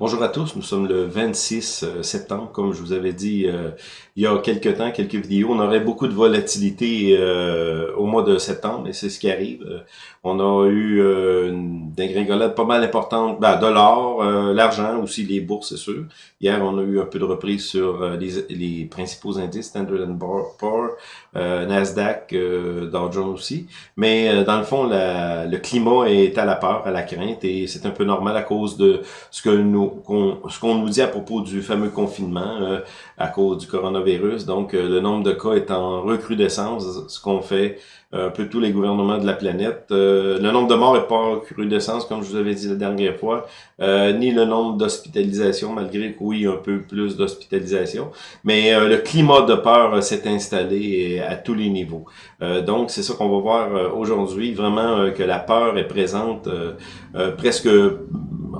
Bonjour à tous, nous sommes le 26 euh, septembre, comme je vous avais dit euh, il y a quelques temps, quelques vidéos. On aurait beaucoup de volatilité euh, au mois de septembre, et c'est ce qui arrive. on a eu une dégringolade pas mal importante, ben, de l'or, l'argent, aussi les bourses, c'est sûr. Hier, on a eu un peu de reprise sur les, les, principaux indices, Standard Poor's, Nasdaq, Dow Jones aussi. Mais dans le fond, la, le climat est à la peur, à la crainte, et c'est un peu normal à cause de ce que nous ce qu'on nous dit à propos du fameux confinement euh, à cause du coronavirus. Donc, euh, le nombre de cas est en recrudescence, ce qu'on fait euh, un peu tous les gouvernements de la planète. le nombre de morts est pas en recrudescence, comme je vous avais dit la dernière fois, ni le nombre d'hospitalisations, malgré que oui, un peu plus d'hospitalisation. Mais le climat de peur s'est installé à tous les niveaux. donc, c'est ça qu'on va voir aujourd'hui, vraiment que la peur est présente presque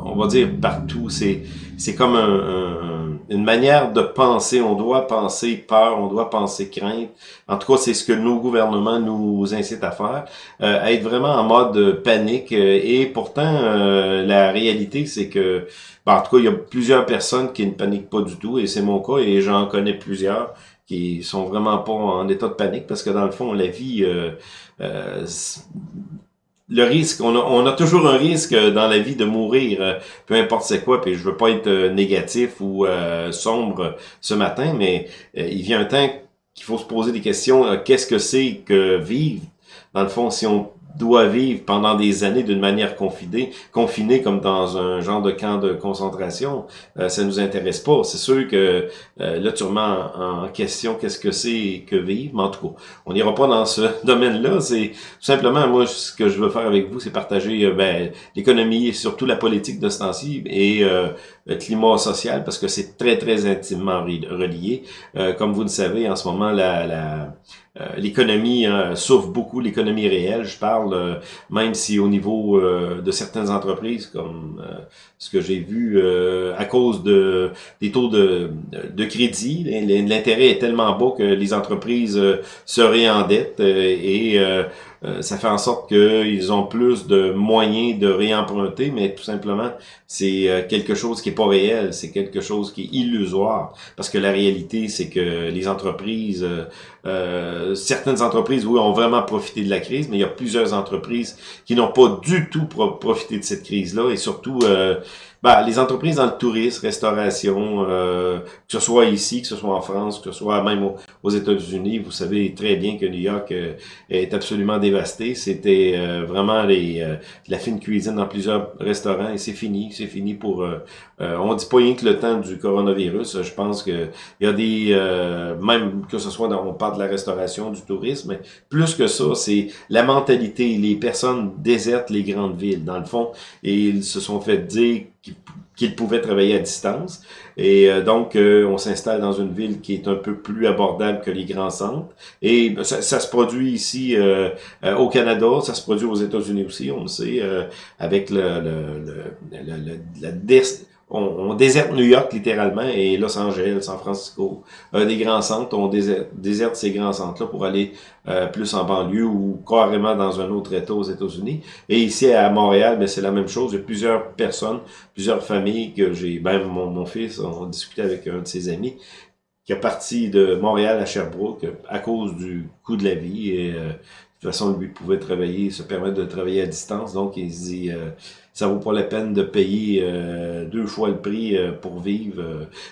on va dire partout. C'est comme un, une manière de penser. On doit penser peur, on doit penser crainte. En tout cas, c'est ce que nos gouvernements nous incitent à faire, euh, à être vraiment en mode panique. Et pourtant, euh, la réalité, c'est que, ben, en tout cas, il y a plusieurs personnes qui ne paniquent pas du tout, et c'est mon cas, et j'en connais plusieurs qui sont vraiment pas en état de panique parce que dans le fond, la vie, euh, euh le risque, on a, on a, toujours un risque dans la vie de mourir, euh, peu importe c'est quoi, puis je veux pas être euh, négatif ou euh, sombre ce matin, mais il vient un temps qu'il faut se poser des questions. Qu'est-ce que c'est que vivre? Dans le fond, si on doit vivre pendant des années d'une manière confinée, confinée comme dans un genre de camp de concentration, euh, ça nous intéresse pas. C'est sûr que euh, là, tu remets en, question qu'est-ce que c'est que vivre, mais en tout cas, on n'ira pas dans ce domaine-là. C'est tout simplement, moi, ce que je veux faire avec vous, c'est partager euh, ben, l'économie et surtout la politique de et euh, le climat social, parce que c'est très, très intimement relié. comme vous le savez, en ce moment, la, la euh, l'économie euh, souffre beaucoup, l'économie réelle, je parle, euh, même si au niveau de certaines entreprises, comme ce que j'ai vu, à cause de des taux de, de crédit, l'intérêt est tellement bas que les entreprises se réendettent et euh, ça fait en sorte qu'ils ont plus de moyens de réemprunter, mais tout simplement, c'est euh, quelque chose qui est pas réel, c'est quelque chose qui est illusoire. Parce que la réalité, c'est que les entreprises, euh, certaines entreprises, oui, ont vraiment profité de la crise, mais il y a plusieurs entreprises qui n'ont pas du tout profité de cette crise-là, et surtout ben, les entreprises dans le tourisme, restauration, euh, que ce soit ici, que ce soit en France, que ce soit même aux, États-Unis, vous savez très bien que New York euh, est absolument dévasté. C'était euh, vraiment les, la fine cuisine dans plusieurs restaurants et c'est fini. C'est fini pour... on dit pas rien que le temps du coronavirus. Je pense que il y a des... même que ce soit dans... On parle de la restauration, du tourisme, mais plus que ça, c'est la mentalité. Les personnes désertent les grandes villes, dans le fond, et ils se sont fait dire qu'ils pouvaient travailler à distance. Et euh, donc, euh, on s'installe dans une ville qui est un peu plus abordable que les grands centres. Et ben, ça, ça se produit ici euh, au Canada, ça se produit aux États-Unis aussi, on le sait, avec le, le, le, la on, déserte New York littéralement et Los Angeles, San Francisco, des grands centres, on déserte, ces grands centres-là pour aller euh, plus en banlieue ou carrément dans un autre État aux États-Unis. Et ici à Montréal, ben, c'est la même chose. Il y a plusieurs personnes, plusieurs familles que j'ai, même mon, mon fils, on discutait avec un de ses amis, qui est parti de Montréal à Sherbrooke à cause du coût de la vie et euh, de toute façon, lui pouvait travailler, se permettre de travailler à distance. Donc, il se dit, euh, ça vaut pas la peine de payer euh, deux fois le prix euh, pour vivre.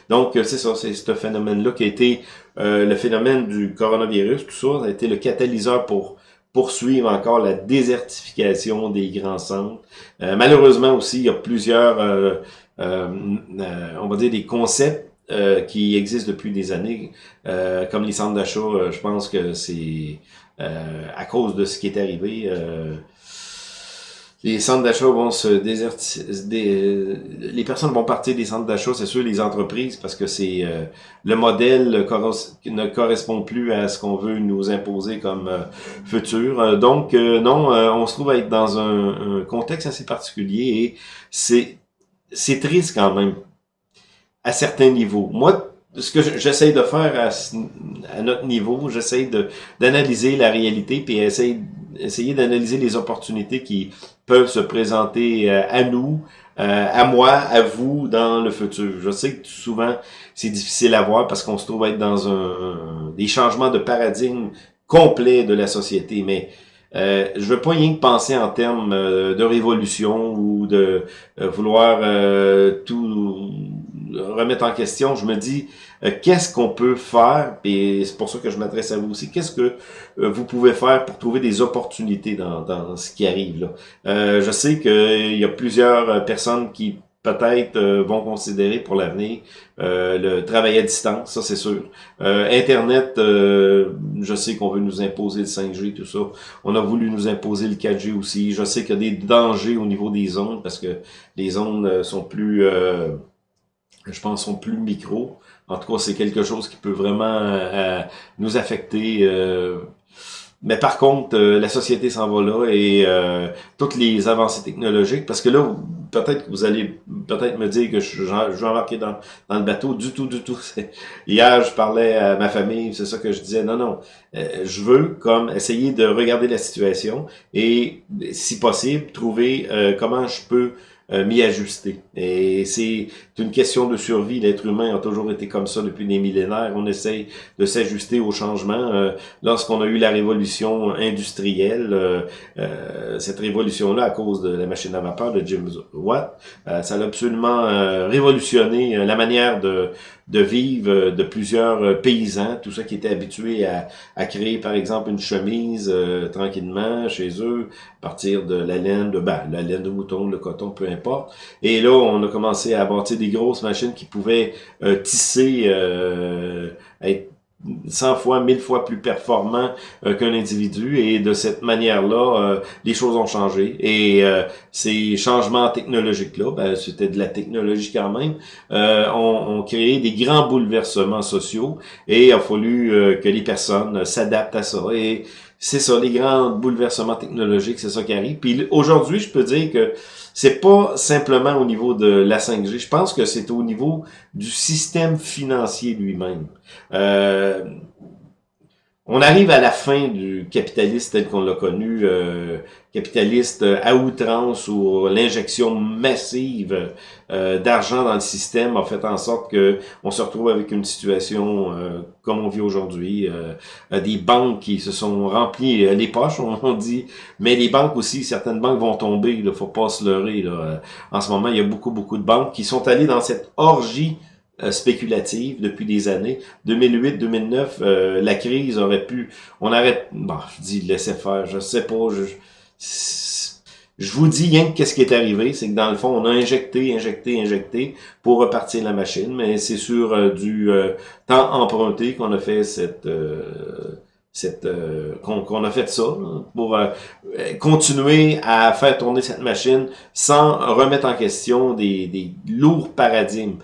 Donc, c'est ça, c'est ce phénomène-là qui a été le phénomène du coronavirus. Tout ça, ça a été le catalyseur pour poursuivre encore la désertification des grands centres. malheureusement aussi, il y a plusieurs, on va dire, des concepts qui existent depuis des années, comme les centres d'achat, je pense que c'est euh, à cause de ce qui est arrivé. Euh, les centres d'achat vont se déserter, les personnes vont partir des centres d'achat, c'est sûr, les entreprises, parce que c'est euh, le modèle ne correspond plus à ce qu'on veut nous imposer comme futur. donc, non, on se trouve à être dans un, contexte assez particulier et c'est c'est triste quand même à certains niveaux. Moi, ce que j'essaie de faire à, notre niveau, j'essaie d'analyser la réalité puis essayer, essayer d'analyser les opportunités qui peuvent se présenter à nous, à moi, à vous dans le futur. Je sais que souvent c'est difficile à voir parce qu'on se trouve être dans un, des changements de paradigme complets de la société, mais euh, je veux pas rien que penser en termes euh, de révolution ou de euh, vouloir euh, tout remettre en question. Je me dis, qu'est-ce qu'on peut faire, et c'est pour ça que je m'adresse à vous aussi, qu'est-ce que vous pouvez faire pour trouver des opportunités dans, dans ce qui arrive là? je sais qu'il y a plusieurs personnes qui peut-être euh, vont considérer pour l'avenir euh, le travail à distance, ça c'est sûr. Euh, Internet, je sais qu'on veut nous imposer le 5G, tout ça. On a voulu nous imposer le 4G aussi. Je sais qu'il y a des dangers au niveau des ondes parce que les ondes sont plus, je pense, sont plus micro. En tout cas, c'est quelque chose qui peut vraiment nous affecter mais par contre, euh, la société s'en va là et euh, toutes les avancées technologiques, parce que là, peut-être que vous allez peut-être me dire que je, je, vais embarquer dans, dans le bateau. Du tout, du tout. Hier, je parlais à ma famille, c'est ça que je disais. Non, non, euh, je veux comme essayer de regarder la situation et, si possible, trouver comment je peux euh, m'y ajuster. Et c'est une question de survie. L'être humain a toujours été comme ça depuis des millénaires. On essaye de s'ajuster au changement. Euh, Lorsqu'on a eu la révolution industrielle, euh, cette révolution-là, à cause de la machine à vapeur de James Watt, ça a absolument révolutionné la manière de, de vivre de plusieurs paysans, tout ça qui étaient habitués à, à créer, par exemple, une chemise tranquillement chez eux, à partir de la laine de ben, la laine de mouton, le coton, peu importe. Et là, on a commencé à bâtir des grosses machines qui pouvaient euh, tisser, euh, être 100 fois, 1000 fois plus performant euh, qu'un individu. Et de cette manière-là, euh, les choses ont changé. Et ces changements technologiques-là, ben, c'était de la technologie quand même, ont, ont, créé des grands bouleversements sociaux. Et il a fallu que les personnes s'adaptent à ça. Et c'est ça, les grands bouleversements technologiques, c'est ça qui arrive. Puis aujourd'hui, je peux dire que c'est pas simplement au niveau de la 5G. Je pense que c'est au niveau du système financier lui-même. Euh, on arrive à la fin du capitalisme tel qu'on l'a connu, euh, capitaliste à outrance où l'injection massive euh, d'argent dans le système a fait en sorte que on se retrouve avec une situation euh, comme on vit aujourd'hui, des banques qui se sont remplies les poches, on, dit, mais les banques aussi, certaines banques vont tomber, il faut pas se leurrer. Là. En ce moment, il y a beaucoup, beaucoup de banques qui sont allées dans cette orgie euh, spéculative depuis des années. 2008-2009, euh, la crise aurait pu... On aurait... Bon, je dis laisser faire, je sais pas. Je, je vous dis rien qu'est-ce qui est arrivé, c'est que dans le fond, on a injecté, injecté, injecté pour repartir la machine, mais c'est sur euh, du temps emprunté qu'on a fait cette... cette qu'on a fait ça pour continuer à faire tourner cette machine sans remettre en question des, des lourds paradigmes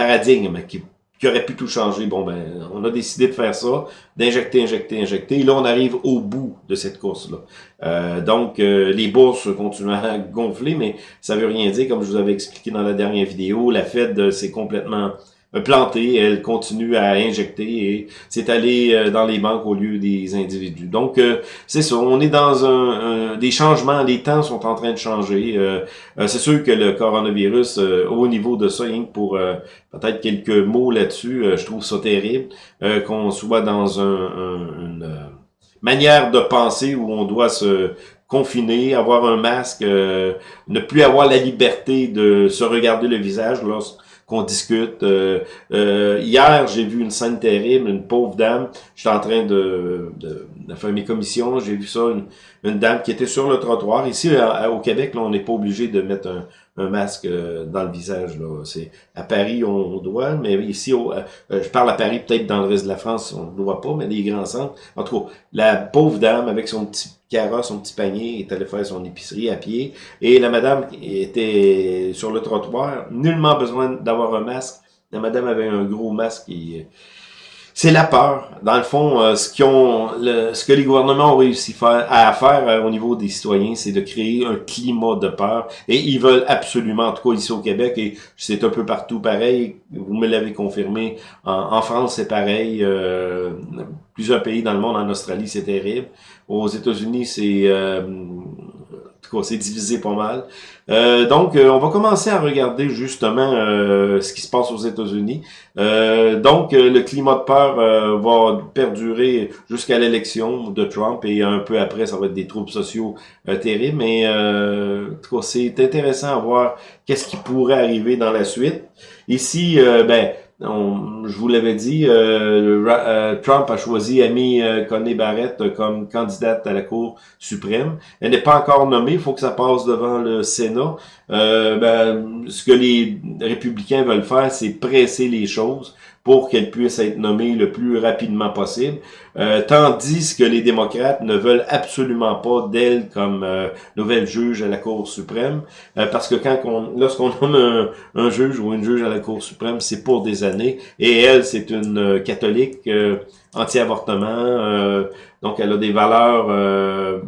paradigme qui, qui, aurait pu tout changer. Bon, ben, on a décidé de faire ça, d'injecter, injecter, injecter. Et là, on arrive au bout de cette course-là. Euh, donc, euh, les bourses continuent à gonfler, mais ça veut rien dire, comme je vous avais expliqué dans la dernière vidéo. La Fed, c'est complètement planté, elle continue à injecter et c'est allé euh, dans les banques au lieu des individus. Donc, euh, c'est ça, on est dans un, des changements, les temps sont en train de changer. Euh, c'est sûr que le coronavirus, au niveau de ça, pour peut-être quelques mots là-dessus, je trouve ça terrible qu'on soit dans un, une manière de penser où on doit se confiner, avoir un masque, ne plus avoir la liberté de se regarder le visage lorsque qu'on discute. Euh, euh, hier, j'ai vu une scène terrible, une pauvre dame. J'étais en train de, faire mes commissions. J'ai vu ça, une, dame qui était sur le trottoir. Ici, au Québec, là, on n'est pas obligé de mettre un, masque euh, dans le visage. Là. C'est à Paris, on, doit, mais ici, je parle à Paris, peut-être dans le reste de la France, on ne doit pas, mais les grands centres. En tout cas, la pauvre dame avec son petit carrosse, son petit panier, est allé faire son épicerie à pied. Et la madame était sur le trottoir, nullement besoin d'avoir un masque. La madame avait un gros masque et c'est la peur. Dans le fond, euh, ce, ont, ce que les gouvernements ont réussi à faire euh, au niveau des citoyens, c'est de créer un climat de peur. Et ils veulent absolument, en tout cas ici au Québec, et c'est un peu partout pareil, vous me l'avez confirmé, en, France c'est pareil, euh, plusieurs pays dans le monde, en Australie c'est terrible. Aux États-Unis c'est cas, c'est divisé pas mal. Euh, donc, euh, on va commencer à regarder justement euh, ce qui se passe aux États-Unis. donc, le climat de peur va perdurer jusqu'à l'élection de Trump et un peu après, ça va être des troubles sociaux terribles. Mais en tout cas, c'est intéressant à voir qu'est-ce qui pourrait arriver dans la suite. Ici, ben, je vous l'avais dit, euh, euh, Trump a choisi Amy euh, Coney Barrett comme candidate à la Cour suprême. Elle n'est pas encore nommée, il faut que ça passe devant le Sénat. Ben, ce que les républicains veulent faire, c'est presser les choses pour qu'elle puisse être nommée le plus rapidement possible, euh, tandis que les démocrates ne veulent absolument pas d'elle comme euh, nouvelle juge à la Cour suprême, euh, parce que quand on, lorsqu'on nomme un, juge ou une juge à la Cour suprême, c'est pour des et elle, c'est une catholique anti-avortement, donc elle a des valeurs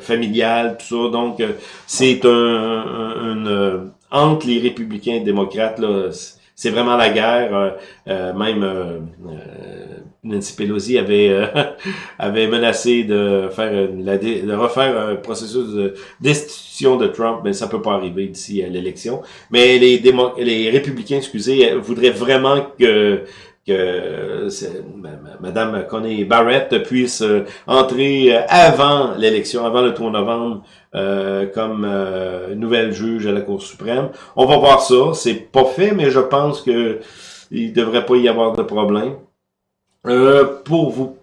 familiales, tout ça, donc c'est un, entre les républicains et démocrates, là, c'est vraiment la guerre. Euh, euh, même euh, Nancy Pelosi avait avait menacé de faire la, de refaire un processus de destitution de Trump, mais ça peut pas arriver d'ici à l'élection. Mais les les républicains, excusez, voudraient vraiment que que Madame Coney Barrett puisse entrer avant l'élection, avant le 3 novembre, euh, comme euh, nouvelle juge à la Cour suprême. On va voir ça. C'est pas fait, mais je pense que il devrait pas y avoir de problème. Euh, pour vous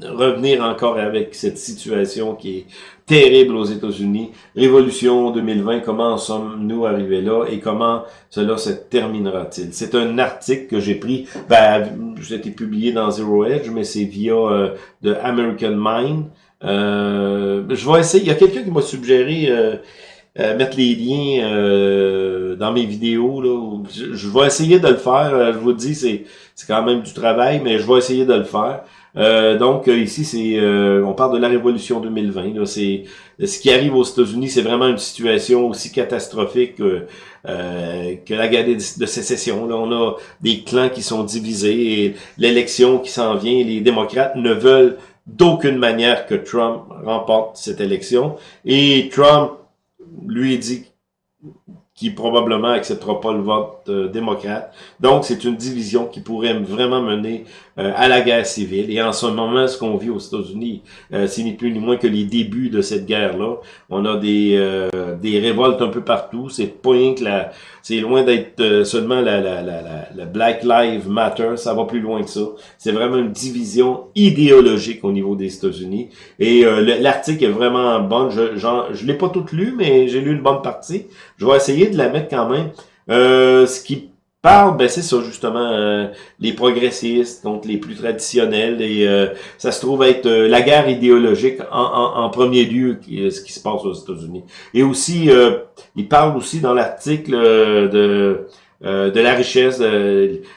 revenir encore avec cette situation qui est terrible aux États-Unis. Révolution 2020, comment sommes-nous arrivés là et comment cela se terminera-t-il? C'est un article que j'ai pris, ben, été publié dans Zero Edge, mais c'est via euh, de American Mind. Euh, je vais essayer. Il y a quelqu'un qui m'a suggéré euh, euh, mettre les liens euh, dans mes vidéos. Là. Je, vais essayer de le faire. Je vous dis, c'est quand même du travail, mais je vais essayer de le faire. Donc ici, c'est on parle de la révolution 2020. C'est ce qui arrive aux États-Unis, c'est vraiment une situation aussi catastrophique que la guerre de sécession. Là, on a des clans qui sont divisés et l'élection qui s'en vient. Les démocrates ne veulent d'aucune manière que Trump remporte cette élection. Et Trump lui dit qui probablement acceptera pas le euh, démocrate. Donc, c'est une division qui pourrait vraiment mener euh, à la guerre civile. Et en ce moment, ce qu'on vit aux États-Unis, euh, c'est ni plus ni moins que les débuts de cette guerre-là. On a des des révoltes un peu partout. C'est pas rien que la... C'est loin d'être seulement la, la, la, la, Black Lives Matter. Ça va plus loin que ça. C'est vraiment une division idéologique au niveau des États-Unis. Et l'article est vraiment bon. Je, je l'ai pas tout lu, mais j'ai lu une bonne partie. Je vais essayer de la mettre quand même. Euh, ce qui parle, ben c'est ça justement, euh, les progressistes, donc les plus traditionnels, et euh, ça se trouve être la guerre idéologique en, premier lieu, ce qui se passe aux États-Unis. Et aussi, il parle aussi dans l'article de de la richesse,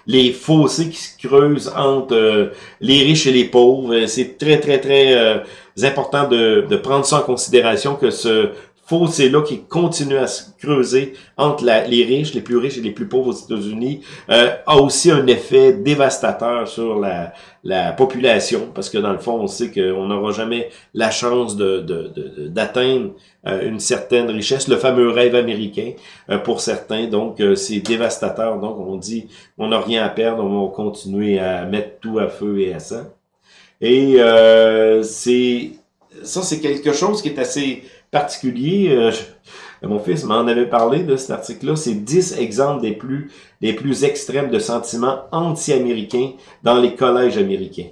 les fossés qui se creusent entre les riches et les pauvres. C'est très, très, très important de, de prendre ça en considération que ce fossé-là qui continue à se creuser entre les riches, les plus riches et les plus pauvres aux États-Unis, euh, a aussi un effet dévastateur sur la, la population, parce que dans le fond, on sait qu'on n'aura jamais la chance d'atteindre de, euh, une certaine richesse, le fameux rêve américain euh, pour certains, donc c'est dévastateur, donc on dit on n'a rien à perdre, on va continuer à mettre tout à feu et à sang. Et c'est ça, c'est quelque chose qui est assez particulier. Euh, mon fils m'en avait parlé de cet article-là. C'est 10 exemples des plus, des plus extrêmes de sentiments anti-américains dans les collèges américains.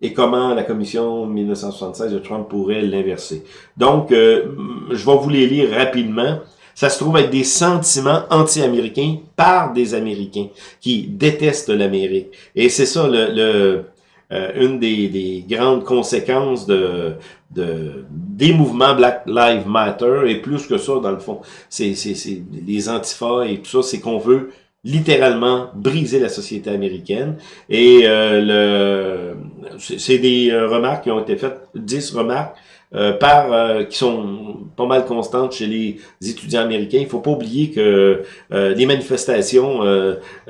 Et comment la commission 1976 de Trump pourrait l'inverser. Donc, euh, je vais vous les lire rapidement. Ça se trouve être des sentiments anti-américains par des Américains qui détestent l'Amérique. Et c'est ça le, euh, une des, des, grandes conséquences de, de des mouvements Black Lives Matter et plus que ça dans le fond. C'est c'est les antifas et tout ça c'est qu'on veut littéralement briser la société américaine. Et euh, le c'est des euh, remarques qui ont été faites 10 remarques euh, par euh, qui sont pas mal constantes chez les étudiants américains. Il faut pas oublier que euh, les manifestations,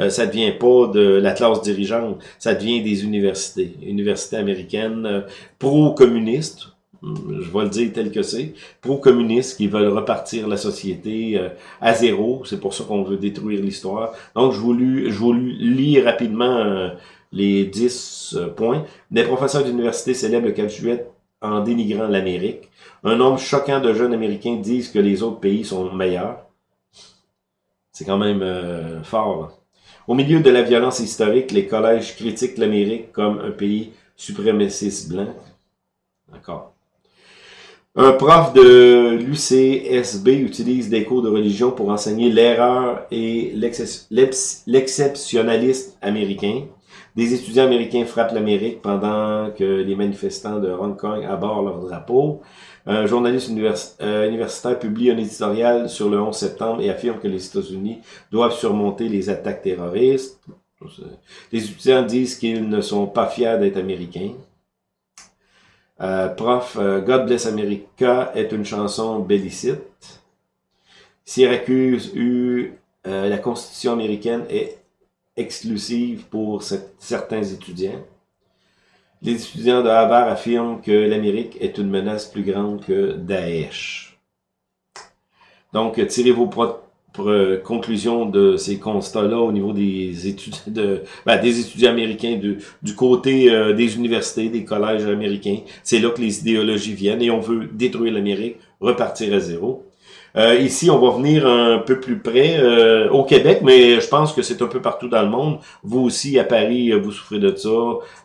ça devient pas de la classe dirigeante, ça devient des universités, universités américaines pro-communistes, je vais le dire tel que c'est, pro-communistes qui veulent repartir la société euh, à zéro. C'est pour ça qu'on veut détruire l'histoire. Donc, je vous, je vous lis rapidement euh, les 10 euh, points. Des professeurs d'université célèbrent le 4 juillet en dénigrant l'Amérique. Un nombre choquant de jeunes Américains disent que les autres pays sont meilleurs. C'est quand même fort. Au milieu de la violence historique, les collèges critiquent l'Amérique comme un pays suprémaciste blanc. D'accord. Un prof de l'UCSB utilise des cours de religion pour enseigner l'erreur et l'exceptionnalisme américain. Des étudiants américains frappent l'Amérique pendant que les manifestants de Hong Kong abordent leur drapeau. Un journaliste euh, universitaire publie un éditorial sur le 11 septembre et affirme que les États-Unis doivent surmonter les attaques terroristes. Les étudiants disent qu'ils ne sont pas fiers d'être américains. Euh, prof, euh, God Bless America est une chanson bellicite. Syracuse la Constitution américaine est exclusive pour certains étudiants. Les étudiants de Harvard affirment que l'Amérique est une menace plus grande que Daesh. Donc, tirez vos propres euh, conclusion de ces constats-là au niveau des étudiants ben, des étudiants américains du côté euh, des universités, des collèges américains. C'est là que les idéologies viennent et on veut détruire l'Amérique, repartir à zéro. Euh, ici, on va venir un peu plus près euh, au Québec, mais je pense que c'est un peu partout dans le monde. Vous aussi, à Paris, vous souffrez de ça.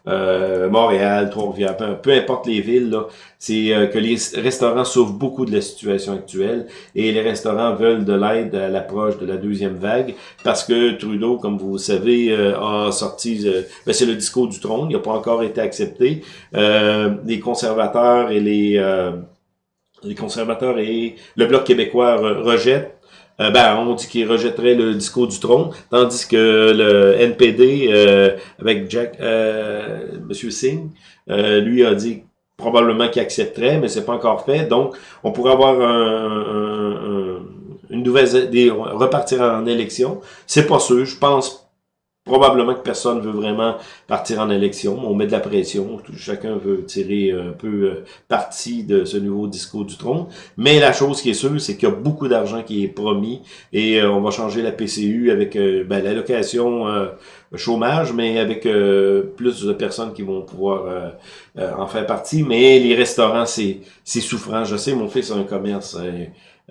Euh, Montréal, Trois-Rivières, peu, importe les villes, c'est que les restaurants souffrent beaucoup de la situation actuelle et les restaurants veulent de l'aide à l'approche de la deuxième vague parce que Trudeau, comme vous savez, a sorti, ben, c'est le discours du trône, il n'a pas encore été accepté. les conservateurs et les les conservateurs et le Bloc québécois rejettent euh, ben, on dit qu'il rejetterait le discours du trône, tandis que le NPD, euh, avec Jack, euh, Monsieur Singh, lui a dit probablement qu'il accepterait, mais c'est pas encore fait. Donc, on pourrait avoir un, une nouvelle, des, repartir en élection. C'est pas sûr. Je pense Probablement que personne veut vraiment partir en élection. On met de la pression. Chacun veut tirer un peu euh, parti de ce nouveau discours du trône. Mais la chose qui est sûre, c'est qu'il y a beaucoup d'argent qui est promis et euh, on va changer la PCU avec euh, ben, l'allocation chômage, mais avec plus de personnes qui vont pouvoir en faire partie. Mais les restaurants, c'est souffrant. Je sais, mon fils a un commerce.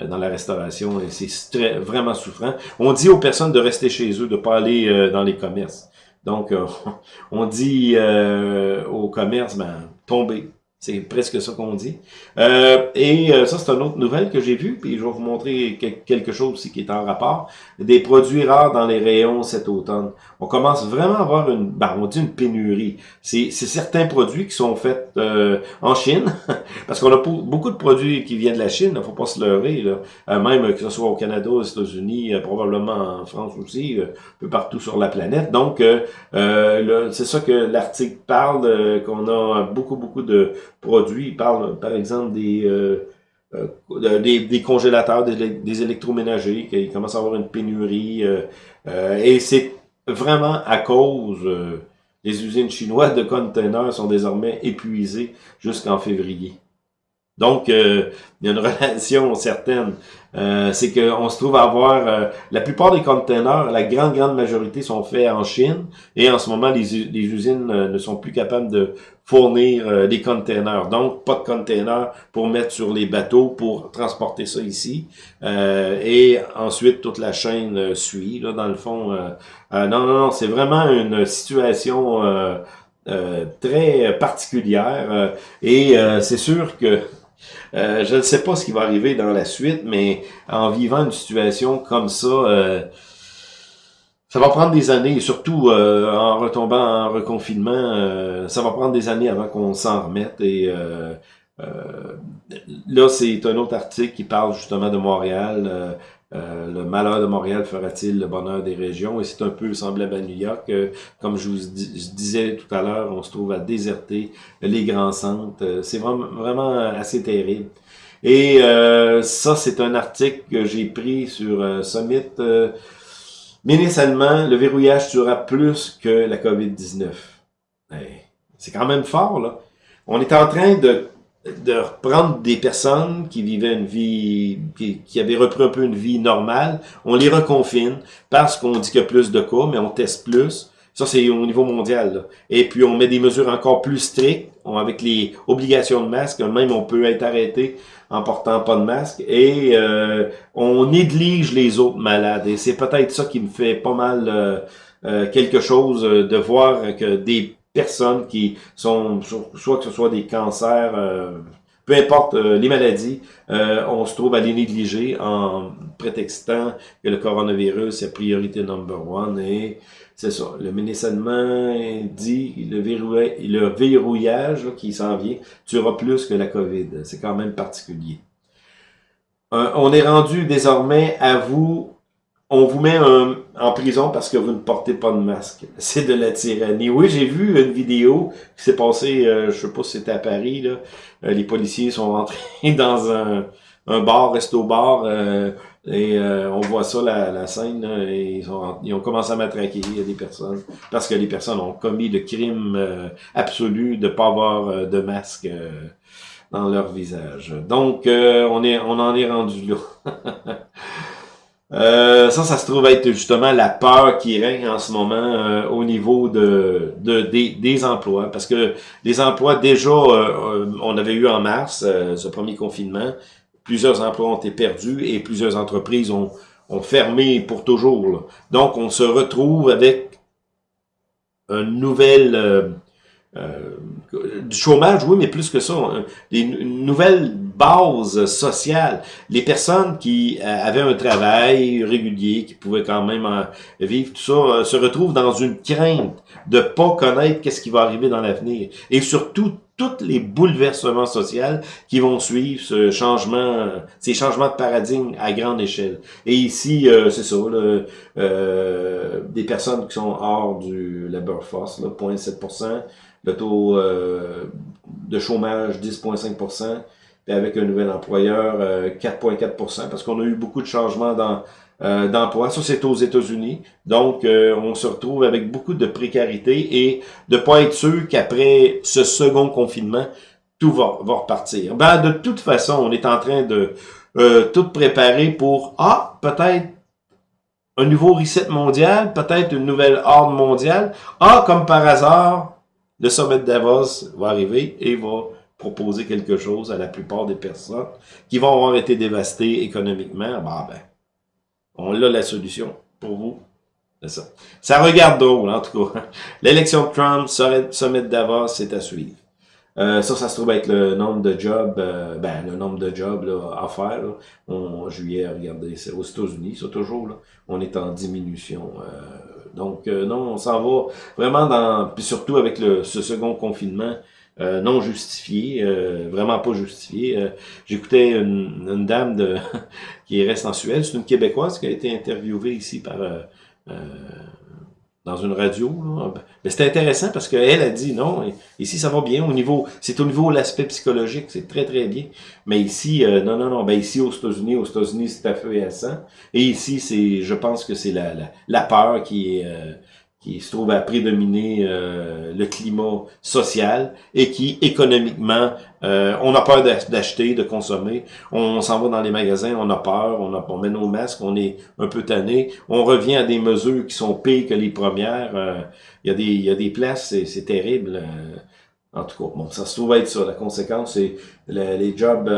Dans la restauration et c'est vraiment souffrant. On dit aux personnes de rester chez eux, de pas aller euh, dans les commerces. Donc, euh, on dit aux commerces, ben, tombez, c'est presque ça qu'on dit. Euh, et euh, ça, c'est une autre nouvelle que j'ai vue, puis je vais vous montrer quelque chose aussi qui est en rapport. Des produits rares dans les rayons cet automne. On commence vraiment à avoir une, ben, on dit une pénurie. C'est certains produits qui sont faits euh, en Chine, parce qu'on a beaucoup de produits qui viennent de la Chine, il faut pas se leurrer, même que ce soit au Canada, aux États-Unis, probablement en France aussi, un peu partout sur la planète. Donc, c'est ça que l'article parle, qu'on a beaucoup, beaucoup de produits. Parle, par exemple, des, euh, euh, congélateurs, des, électroménagers, qu'il commence à avoir une pénurie. Euh, et c'est vraiment à cause... les usines chinoises de containers sont désormais épuisées jusqu'en février. Donc, il y a une relation certaine euh, c'est qu'on se trouve à avoir euh, la plupart des containers, la grande grande majorité sont faits en Chine et en ce moment les, usines euh, ne sont plus capables de fournir des containers. Donc pas de containers pour mettre sur les bateaux pour transporter ça ici. et ensuite toute la chaîne suit. Là dans le fond, non non non, c'est vraiment une situation très particulière et c'est sûr que euh, je ne sais pas ce qui va arriver dans la suite, mais en vivant une situation comme ça, euh, ça va prendre des années, surtout euh, en retombant en reconfinement, ça va prendre des années avant qu'on s'en remette. Et là, c'est un autre article qui parle justement de Montréal. Euh, le malheur de Montréal fera-t-il le bonheur des régions? Et c'est un peu semblable à New York. Euh, comme je vous disais tout à l'heure, on se trouve à déserter les grands centres. Euh, c'est vraiment, vraiment assez terrible. Et ça, c'est un article que j'ai pris sur Summit. Ministre allemand, le verrouillage tuera plus que la COVID-19. c'est quand même fort, là. On est en train de de reprendre des personnes qui vivaient une vie, qui, qui, avaient repris un peu une vie normale, on les reconfine parce qu'on dit qu'il y a plus de cas, mais on teste plus. Ça, c'est au niveau mondial. Et puis, on met des mesures encore plus strictes, avec les obligations de masque. Même, on peut être arrêté en portant pas de masque. Et euh, on néglige les autres malades. Et c'est peut-être ça qui me fait pas mal euh, euh, quelque chose de voir que des personnes qui sont, soit que ce soit des cancers, peu importe les maladies, on se trouve à les négliger en prétextant que le coronavirus est priorité number one et c'est ça. Le ministre dit le, le verrouillage qui s'en vient tuera plus que la COVID. C'est quand même particulier. Euh, on est rendu désormais à vous. On vous met en prison parce que vous ne portez pas de masque. C'est de la tyrannie. Oui, j'ai vu une vidéo qui s'est passée, euh, je sais pas si c'était à Paris. Euh, les policiers sont rentrés dans un, un bar, resto-bar, et euh, on voit ça, la, la scène, et ils, ont, ils, ont, commencé à matraquer des personnes, parce que les personnes ont commis le crime euh, absolu de pas avoir euh, de masque dans leur visage. Donc, on, est, on en est rendu là. ça, ça se trouve être justement la peur qui règne en ce moment au niveau de, de des, des, emplois. Parce que les emplois, déjà, on avait eu en mars, ce premier confinement, plusieurs emplois ont été perdus et plusieurs entreprises ont, fermé pour toujours. Donc, on se retrouve avec une nouvelle... Euh, euh, chômage, oui, mais plus que ça, une nouvelle base sociale. Les personnes qui euh, avaient un travail régulier, qui pouvaient quand même vivre, tout ça, se retrouvent dans une crainte de pas connaître qu'est-ce qui va arriver dans l'avenir. Et surtout, tous les bouleversements sociaux qui vont suivre ce changement, ces changements de paradigme à grande échelle. Et ici, euh, c'est ça, euh, des personnes qui sont hors du labor force, 0,7%, le taux euh, de chômage 10,5%, puis avec un nouvel employeur 4,4%, parce qu'on a eu beaucoup de changements dans euh, d'emploi. Ça, c'est aux États-Unis. Donc, euh, on se retrouve avec beaucoup de précarité et de pas être sûr qu'après ce second confinement, tout va, va repartir. Ben, de toute façon, on est en train de euh, tout préparer pour, ah, peut-être un nouveau reset mondial, peut-être une nouvelle ordre mondiale. Ah, comme par hasard, le sommet de Davos va arriver et va proposer quelque chose à la plupart des personnes qui vont avoir été dévastées économiquement. Ben, ben, on a la solution pour vous. C'est ça. Ça regarde drôle, en tout cas. L'élection de Trump, sommet de Davos, c'est à suivre. Euh, ça, ça se trouve être le nombre de jobs, euh, ben, le nombre de jobs là, à faire. Là. On, juillet, regardez, c'est aux États-Unis, ça toujours, là, on est en diminution. Euh, donc, non, on s'en va vraiment dans, puis surtout avec le, ce second confinement, euh, non justifié, euh, vraiment pas justifié. Euh, j'écoutais une, dame qui reste en Suède, c'est une Québécoise qui a été interviewée ici par dans une radio. Mais c'était intéressant parce qu'elle a dit non, ici ça va bien au niveau, c'est au niveau de l'aspect psychologique, c'est très très bien. Mais ici, non, non, non, ben ici aux États-Unis, aux États-Unis c'est à feu et à sang. Et ici, c'est, je pense que c'est la, la, la, peur qui est qui se trouve à prédominer euh, le climat social et qui, économiquement, euh, on a peur d'acheter, de consommer. On, s'en va dans les magasins, on a peur, on, a, on met nos masques, on est un peu tanné. On revient à des mesures qui sont pires que les premières. Euh, il y, a des, y a des places, c'est terrible. en tout cas, bon, ça se trouve être ça. La conséquence, c'est les jobs,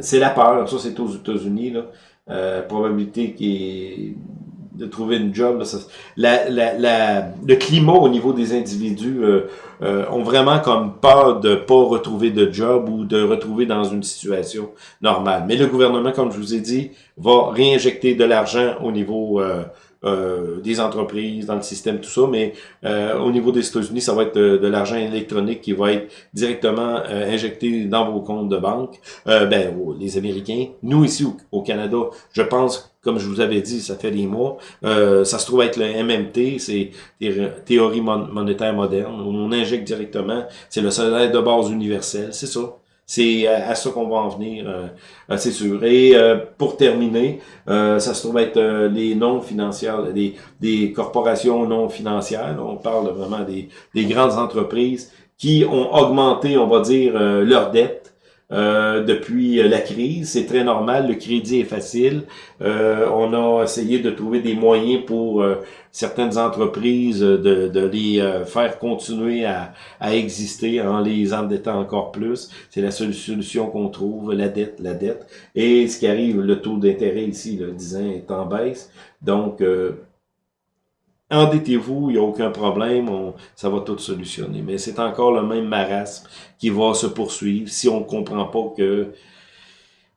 c'est la peur. Ça, c'est aux États-Unis. là. probabilité qui est de trouver une job. la, la, la, le climat au niveau des individus euh, euh, ont vraiment comme peur de pas retrouver de job ou de retrouver dans une situation normale. Mais le gouvernement, comme je vous ai dit, va réinjecter de l'argent au niveau euh, euh, des entreprises, dans le système, tout ça, mais euh, au niveau des États-Unis, ça va être de, l'argent électronique qui va être directement euh, injecté dans vos comptes de banque. ben, les Américains, nous ici au, Canada, je pense comme je vous avais dit, ça fait des mois, ça se trouve être le MMT, c'est théorie monétaire moderne, on injecte directement, c'est le salaire de base universel, c'est ça. C'est à, ça qu'on va en venir, euh, euh, c'est sûr. Et euh, pour terminer, ça se trouve être les non financières, des, des corporations non financières. On parle vraiment des, des grandes entreprises qui ont augmenté, on va dire, leurs dettes depuis la crise. C'est très normal, le crédit est facile. on a essayé de trouver des moyens pour certaines entreprises de, de les faire continuer à, à, exister en les endettant encore plus. C'est la solution qu'on trouve, la dette, la dette. Et ce qui arrive, le taux d'intérêt ici, le 10 ans, est en baisse. Donc, endettez-vous, il n'y a aucun problème, ça va tout solutionner. Mais c'est encore le même marasme qui va se poursuivre si on ne comprend pas que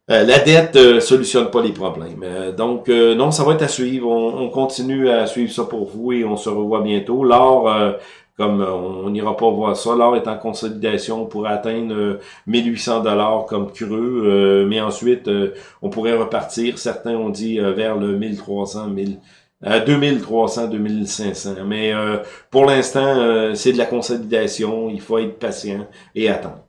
euh, la dette ne euh, solutionne pas les problèmes. Euh, donc, non, ça va être à suivre. On, continue à suivre ça pour vous et on se revoit bientôt. L'or, comme on n'ira pas voir ça, l'or est en consolidation pour atteindre 1800 dollars comme creux, mais ensuite, on pourrait repartir. Certains ont dit vers le 1300, 1000 à 2300, 2500. Mais euh, pour l'instant, euh, c'est de la consolidation. Il faut être patient et attendre.